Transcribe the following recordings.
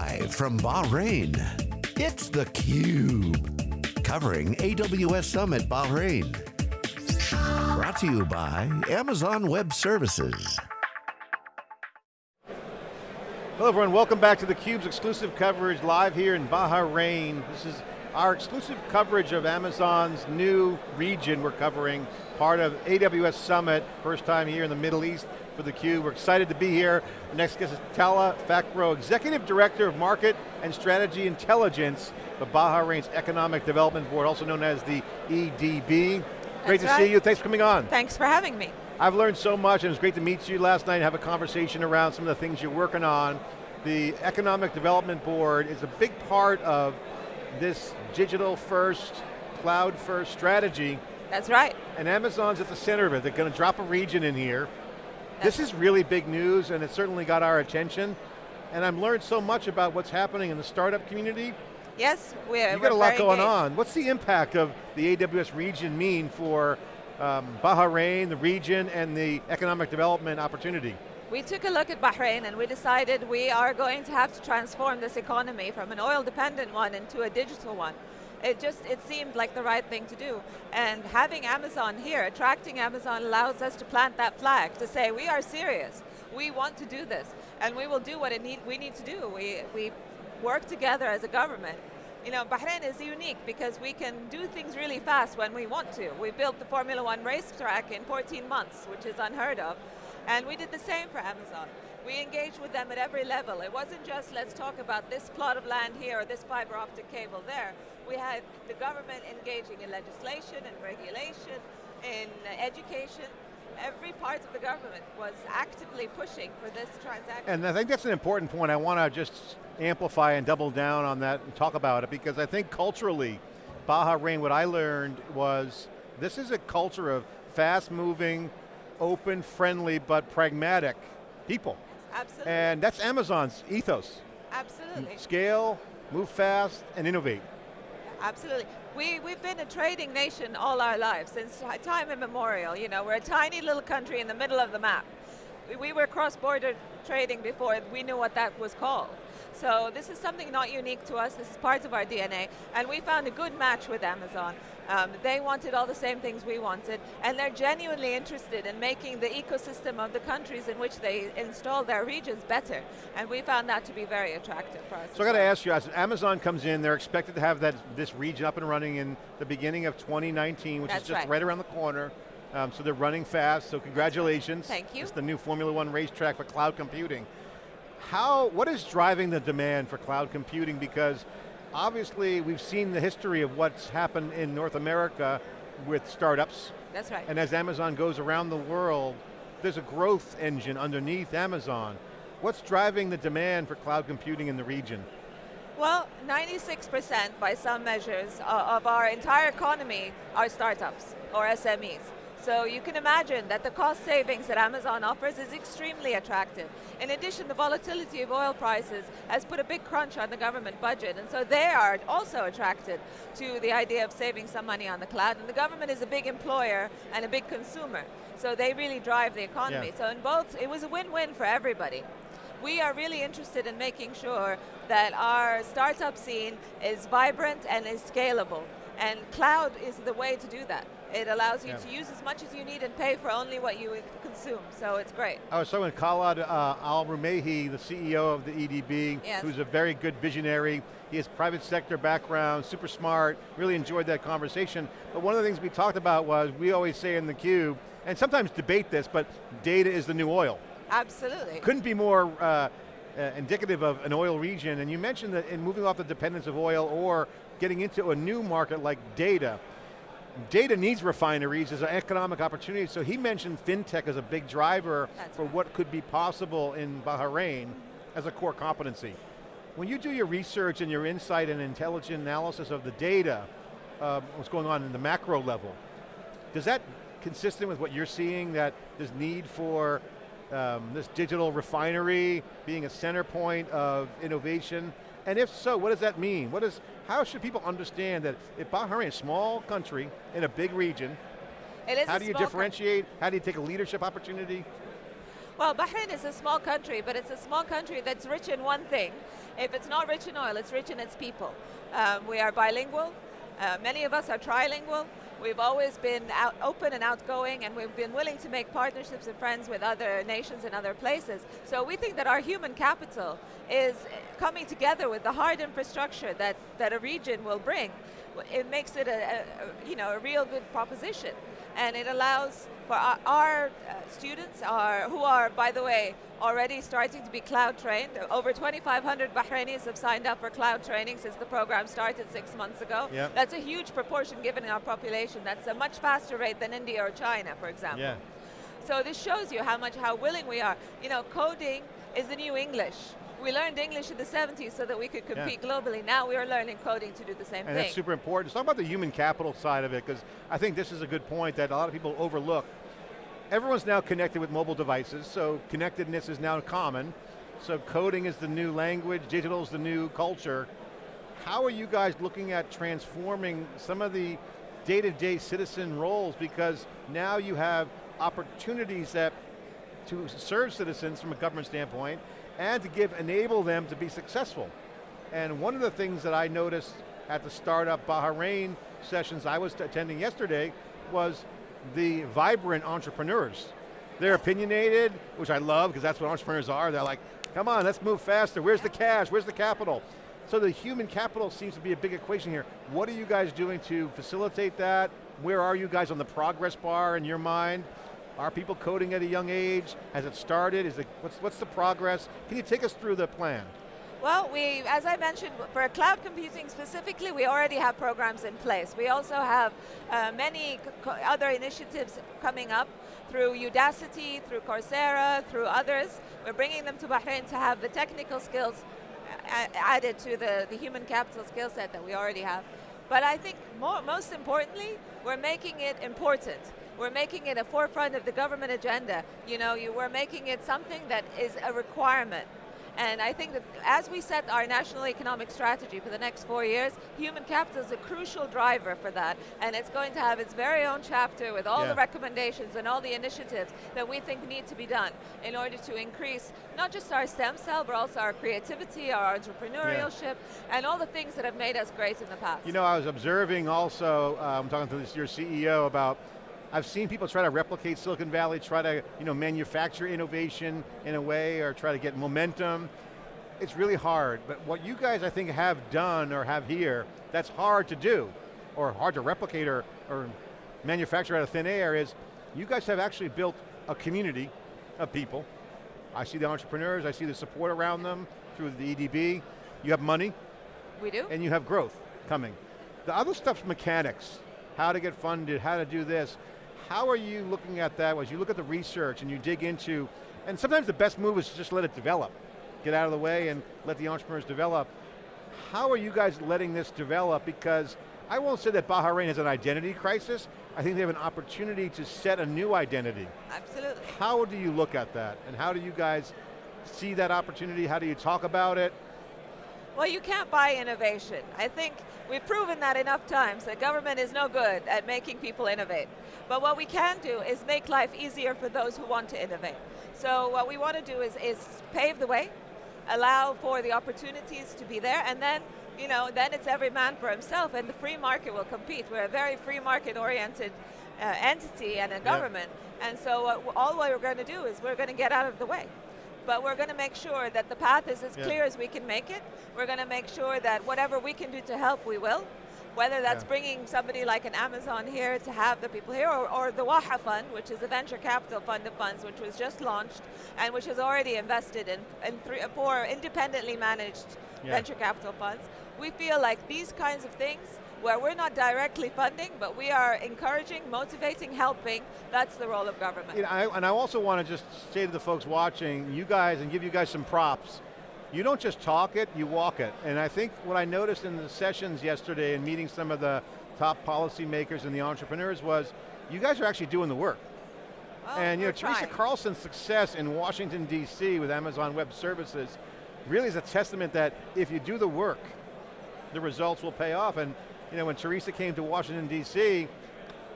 Live from Bahrain, it's theCUBE. Covering AWS Summit Bahrain. Brought to you by Amazon Web Services. Hello everyone, welcome back to theCUBE's exclusive coverage live here in Bahrain. This is our exclusive coverage of Amazon's new region we're covering, part of AWS Summit, first time here in the Middle East for theCUBE. We're excited to be here. Our next guest is Tala Fakhro, Executive Director of Market and Strategy Intelligence of Bahrain's Economic Development Board, also known as the EDB. Great to right. see you, thanks for coming on. Thanks for having me. I've learned so much and it was great to meet you last night and have a conversation around some of the things you're working on. The Economic Development Board is a big part of this digital first, cloud first strategy That's right. and Amazon's at the center of it. They're going to drop a region in here. This is really big news and it certainly got our attention. And I've learned so much about what's happening in the startup community. Yes, we're You we're got a lot going engaged. on. What's the impact of the AWS region mean for um, Bahrain, the region, and the economic development opportunity? We took a look at Bahrain and we decided we are going to have to transform this economy from an oil dependent one into a digital one. It just, it seemed like the right thing to do. And having Amazon here, attracting Amazon allows us to plant that flag, to say we are serious. We want to do this. And we will do what it need, we need to do. We, we work together as a government. You know, Bahrain is unique because we can do things really fast when we want to. We built the Formula One racetrack in 14 months, which is unheard of. And we did the same for Amazon. We engaged with them at every level. It wasn't just let's talk about this plot of land here or this fiber optic cable there. We had the government engaging in legislation and regulation, in education. Every part of the government was actively pushing for this transaction. And I think that's an important point. I want to just amplify and double down on that and talk about it because I think culturally, Bahrain, what I learned was this is a culture of fast moving, open, friendly, but pragmatic people. Absolutely. And that's Amazon's ethos. Absolutely. Scale, move fast, and innovate. Absolutely. We, we've been a trading nation all our lives, since time immemorial. You know, we're a tiny little country in the middle of the map. We, we were cross-border trading before we knew what that was called. So this is something not unique to us, this is part of our DNA, and we found a good match with Amazon. Um, they wanted all the same things we wanted, and they're genuinely interested in making the ecosystem of the countries in which they install their regions better, and we found that to be very attractive for us. So I got to ask you, as Amazon comes in, they're expected to have that this region up and running in the beginning of 2019, which That's is just right. right around the corner. Um, so they're running fast, so congratulations. Thank you. It's the new Formula One racetrack for cloud computing. How, what is driving the demand for cloud computing? Because obviously we've seen the history of what's happened in North America with startups, That's right. and as Amazon goes around the world, there's a growth engine underneath Amazon. What's driving the demand for cloud computing in the region? Well, 96% by some measures of our entire economy are startups or SMEs. So you can imagine that the cost savings that Amazon offers is extremely attractive. In addition, the volatility of oil prices has put a big crunch on the government budget, and so they are also attracted to the idea of saving some money on the cloud, and the government is a big employer and a big consumer. So they really drive the economy. Yeah. So in both, it was a win-win for everybody. We are really interested in making sure that our startup scene is vibrant and is scalable. And cloud is the way to do that. It allows you Yeah. to use as much as you need and pay for only what you consume, so it's great. I was talking with Khalid uh, Al Rumaihi, the CEO of the EDB, Yes. who's a very good visionary. He has private sector background, super smart, really enjoyed that conversation. But one of the things we talked about was, we always say in the cube, and sometimes debate this, but data is the new oil. Absolutely. Couldn't be more uh, uh, indicative of an oil region, and you mentioned that in moving off the dependence of oil or getting into a new market like data, data needs refineries as an economic opportunity, so he mentioned fintech as a big driver That's for right. what could be possible in Bahrain as a core competency. When you do your research and your insight and intelligent analysis of the data, uh, what's going on in the macro level, does that consistent with what you're seeing, that there's need for um, this digital refinery being a center point of innovation? And if so, what does that mean? What is, how should people understand that if Bahrain, is a small country in a big region, It is how do you differentiate? How do you take a leadership opportunity? Well, Bahrain is a small country, but it's a small country that's rich in one thing. If it's not rich in oil, it's rich in its people. Um, we are bilingual. Uh, many of us are trilingual. We've always been out, open and outgoing, and we've been willing to make partnerships and friends with other nations and other places. So we think that our human capital is coming together with the hard infrastructure that, that a region will bring. It makes it a, a you know, a real good proposition. And it allows for our, our uh, students, are, who are, by the way, already starting to be cloud trained. Over 2,500 Bahrainis have signed up for cloud training since the program started six months ago. Yep. That's a huge proportion given our population. That's a much faster rate than India or China, for example. Yeah. So this shows you how much, how willing we are. You know, coding is the new English. We learned English in the 70s so that we could compete yeah. globally. Now we are learning coding to do the same and thing. that's super important. Let's talk about the human capital side of it, because I think this is a good point that a lot of people overlook everyone's now connected with mobile devices, so connectedness is now common. So coding is the new language, digital is the new culture. How are you guys looking at transforming some of the day-to-day -day citizen roles because now you have opportunities that to serve citizens from a government standpoint and to give, enable them to be successful. And one of the things that I noticed at the startup Bahrain sessions I was attending yesterday was the vibrant entrepreneurs. They're opinionated, which I love because that's what entrepreneurs are. They're like, come on, let's move faster. Where's the cash? Where's the capital? So the human capital seems to be a big equation here. What are you guys doing to facilitate that? Where are you guys on the progress bar in your mind? Are people coding at a young age? Has it started? Is it, what's, what's the progress? Can you take us through the plan? Well, we, as I mentioned, for cloud computing specifically, we already have programs in place. We also have uh, many other initiatives coming up through Udacity, through Coursera, through others. We're bringing them to Bahrain to have the technical skills uh, added to the, the human capital skill set that we already have. But I think more, most importantly, we're making it important. We're making it a forefront of the government agenda. You know, you, we're making it something that is a requirement. And I think that as we set our national economic strategy for the next four years, human capital is a crucial driver for that. And it's going to have its very own chapter with all yeah. the recommendations and all the initiatives that we think need to be done in order to increase not just our STEM skill, but also our creativity, our entrepreneurship, yeah. and all the things that have made us great in the past. You know, I was observing also, I'm um, talking to this, your CEO about I've seen people try to replicate Silicon Valley, try to you know, manufacture innovation in a way or try to get momentum. It's really hard, but what you guys I think have done or have here, that's hard to do, or hard to replicate or, or manufacture out of thin air is, you guys have actually built a community of people. I see the entrepreneurs, I see the support around them through the EDB. You have money. We do. And you have growth coming. The other stuff's mechanics, how to get funded, how to do this. How are you looking at that as you look at the research and you dig into, and sometimes the best move is to just let it develop. Get out of the way and let the entrepreneurs develop. How are you guys letting this develop? Because I won't say that Bahrain has an identity crisis. I think they have an opportunity to set a new identity. Absolutely. How do you look at that? And how do you guys see that opportunity? How do you talk about it? Well, you can't buy innovation. I think we've proven that enough times that government is no good at making people innovate. But what we can do is make life easier for those who want to innovate. So what we want to do is, is pave the way, allow for the opportunities to be there, and then you know, then it's every man for himself, and the free market will compete. We're a very free market-oriented uh, entity and a government, yeah. and so uh, all we're going to do is we're going to get out of the way but we're going to make sure that the path is as yeah. clear as we can make it. We're going to make sure that whatever we can do to help, we will. Whether that's yeah. bringing somebody like an Amazon here to have the people here, or, or the Waha Fund, which is a venture capital fund of funds, which was just launched and which has already invested in, in three, four independently managed yeah. venture capital funds. We feel like these kinds of things where we're not directly funding, but we are encouraging, motivating, helping. That's the role of government. You know, I, and I also want to just say to the folks watching, you guys, and give you guys some props. You don't just talk it, you walk it. And I think what I noticed in the sessions yesterday and meeting some of the top policymakers and the entrepreneurs was, you guys are actually doing the work. Well, and you know, trying. Teresa Carlson's success in Washington, D.C. with Amazon Web Services really is a testament that if you do the work, the results will pay off. And you know, when Teresa came to Washington, D.C.,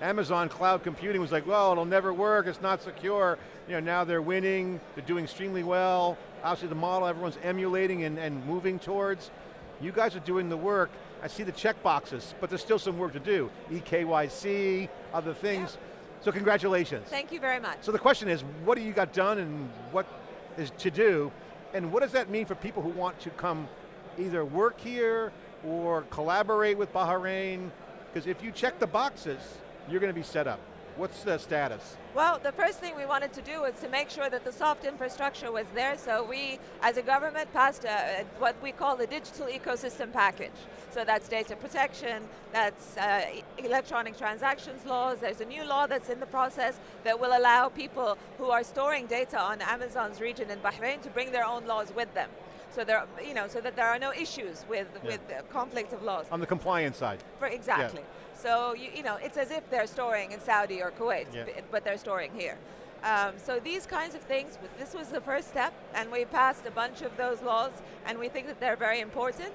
Amazon cloud computing was like, well, it'll never work, it's not secure. You know, now they're winning, they're doing extremely well. Obviously the model everyone's emulating and, and moving towards. You guys are doing the work. I see the check boxes, but there's still some work to do. EKYC, other things. Yeah. So congratulations. Thank you very much. So the question is, what do you got done and what is to do? And what does that mean for people who want to come either work here or collaborate with Bahrain? Because if you check the boxes, you're going to be set up. What's the status? Well, the first thing we wanted to do was to make sure that the soft infrastructure was there, so we, as a government, passed a, what we call the digital ecosystem package. So that's data protection, that's uh, electronic transactions laws, there's a new law that's in the process that will allow people who are storing data on Amazon's region in Bahrain to bring their own laws with them. So there, you know, so that there are no issues with, yeah. with conflict of laws. On the compliance side. For, exactly. Yeah. So, you, you know, it's as if they're storing in Saudi or Kuwait, yeah. but they're storing here. Um, so these kinds of things, this was the first step, and we passed a bunch of those laws, and we think that they're very important.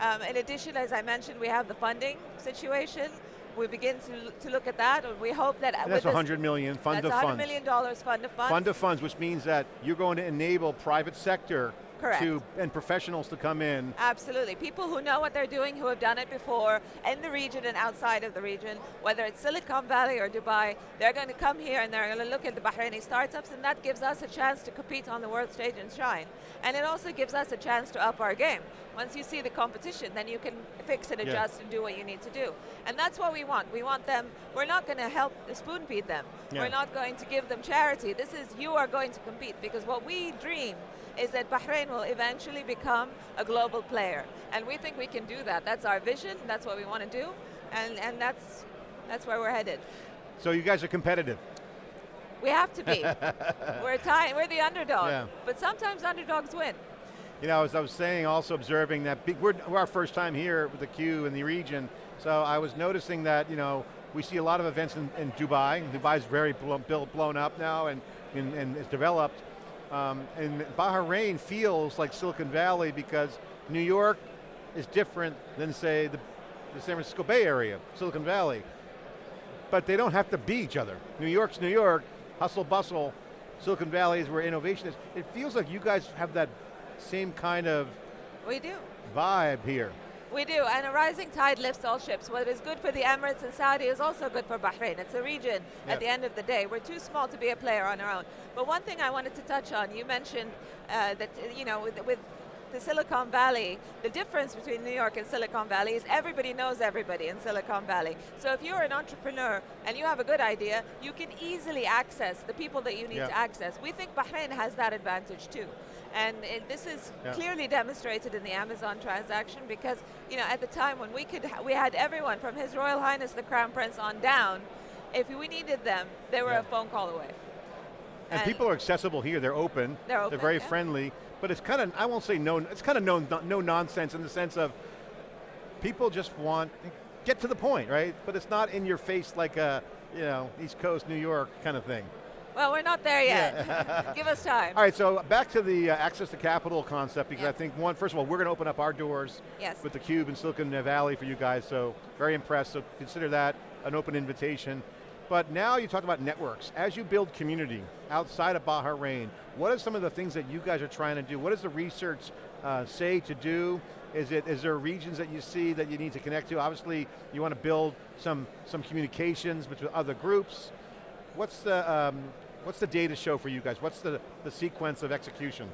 Um, in addition, as I mentioned, we have the funding situation. We begin to, to look at that, and we hope that and that's 100 million fund of funds. That's 100 million dollars fund of funds. Fund of funds, which means that you're going to enable private sector Correct. To, and professionals to come in. Absolutely, people who know what they're doing, who have done it before, in the region and outside of the region, whether it's Silicon Valley or Dubai, they're going to come here and they're going to look at the Bahraini startups and that gives us a chance to compete on the world stage and shine. And it also gives us a chance to up our game. Once you see the competition, then you can fix and adjust yeah. and do what you need to do. And that's what we want. We want them, we're not going to help spoon feed them. Yeah. We're not going to give them charity. This is, you are going to compete because what we dream is that Bahrain will eventually become a global player. And we think we can do that. That's our vision, that's what we want to do, and, and that's, that's where we're headed. So you guys are competitive? We have to be. we're, tie, we're the underdog, yeah. but sometimes underdogs win. You know, as I was saying, also observing that big, we're, we're our first time here with the Cube in the region, so I was noticing that, you know, we see a lot of events in, in Dubai. Dubai's very blown, blown up now and, and, and is developed. Um, and Bahrain feels like Silicon Valley because New York is different than say the, the San Francisco Bay Area, Silicon Valley. But they don't have to be each other. New York's New York, hustle bustle, Silicon Valley is where innovation is. It feels like you guys have that same kind of we do. vibe here. We do, and a rising tide lifts all ships. What is good for the Emirates and Saudi is also good for Bahrain. It's a region yep. at the end of the day. We're too small to be a player on our own. But one thing I wanted to touch on, you mentioned uh, that, you know, with, with the Silicon Valley, the difference between New York and Silicon Valley is everybody knows everybody in Silicon Valley. So if you're an entrepreneur and you have a good idea, you can easily access the people that you need to access. We think Bahrain has that advantage too. And it, this is yeah. clearly demonstrated in the Amazon transaction because, you know, at the time when we could, we had everyone from His Royal Highness the Crown Prince on down. If we needed them, they were yeah. a phone call away. And, and, people are accessible here. They're open. They're open. They're very yeah. friendly. But it's kind of, I won't say no. It's kind of no, no nonsense in the sense of people just want get to the point, right? But it's not in your face like a, you know, East Coast, New York kind of thing. Well, we're not there yet. Yeah. Give us time. All right, so back to the uh, access to capital concept, because I think one, first of all, we're going to open up our doors yes. with the Cube in Silicon Valley for you guys, so very impressed, so consider that an open invitation. But now you talked about networks. As you build community outside of Bahrain, what are some of the things that you guys are trying to do? What does the research uh, say to do? Is, it, is there regions that you see that you need to connect to? Obviously, you want to build some, some communications between other groups. What's the, um, What's the data show for you guys? What's the, the sequence of execution?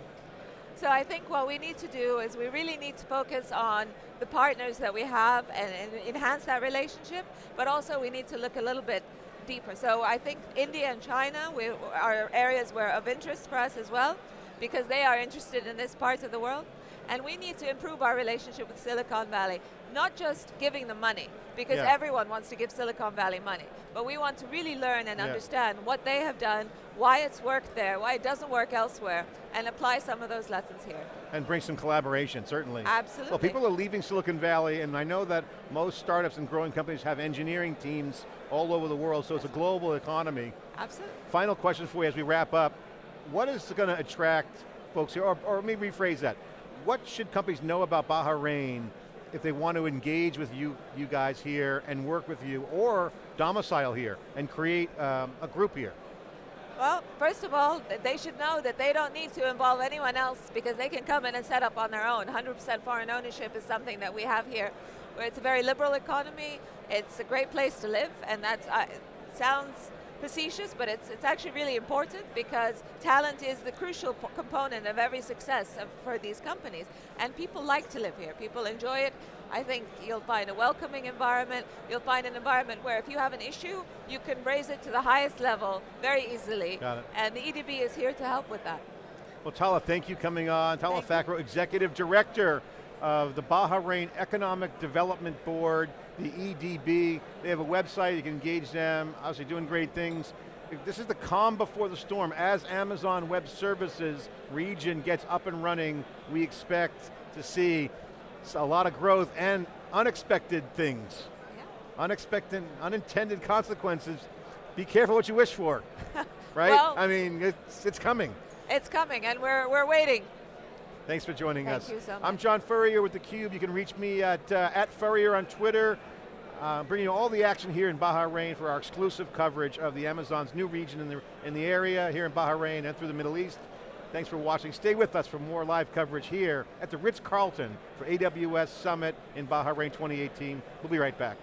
So I think what we need to do is we really need to focus on the partners that we have and, and, enhance that relationship, but also we need to look a little bit deeper. So I think India and China we, are areas where of interest for us as well, because they are interested in this part of the world. And we need to improve our relationship with Silicon Valley, not just giving them money, because yeah. everyone wants to give Silicon Valley money, but we want to really learn and yeah. understand what they have done, why it's worked there, why it doesn't work elsewhere, and apply some of those lessons here. And bring some collaboration, certainly. Absolutely. Well, people are leaving Silicon Valley, and I know that most startups and growing companies have engineering teams all over the world, so it's a global economy. Absolutely. Final question for you as we wrap up. What is going to attract folks here, or, or let me rephrase that what should companies know about Bahrain if they want to engage with you, you guys here and work with you, or domicile here and create um, a group here? Well, first of all, they should know that they don't need to involve anyone else because they can come in and set up on their own. 100% foreign ownership is something that we have here. Where it's a very liberal economy, it's a great place to live, and that uh, sounds facetious, but it's, it's actually really important because talent is the crucial component of every success of, for these companies. And people like to live here, people enjoy it. I think you'll find a welcoming environment, you'll find an environment where if you have an issue, you can raise it to the highest level very easily. Got it. And the EDB is here to help with that. Well, Tala, thank you coming on. Tala Fakhro, Executive Director of the Bahrain Economic Development Board, the EDB. They have a website, you can engage them, obviously doing great things. This is the calm before the storm. As Amazon Web Services region gets up and running, we expect to see a lot of growth and unexpected things. Yeah. Unexpected, unintended consequences. Be careful what you wish for, right? well, I mean, it's, it's coming. It's coming, and we're, we're waiting. Thanks for joining Thank us. You so much. I'm John Furrier with theCUBE. You can reach me at, uh, at Furrier on Twitter. Uh, bringing you all the action here in Bahrain for our exclusive coverage of the Amazon's new region in the, in the area, here in Bahrain and through the Middle East. Thanks for watching. Stay with us for more live coverage here at the Ritz-Carlton for AWS Summit in Bahrain 2018. We'll be right back.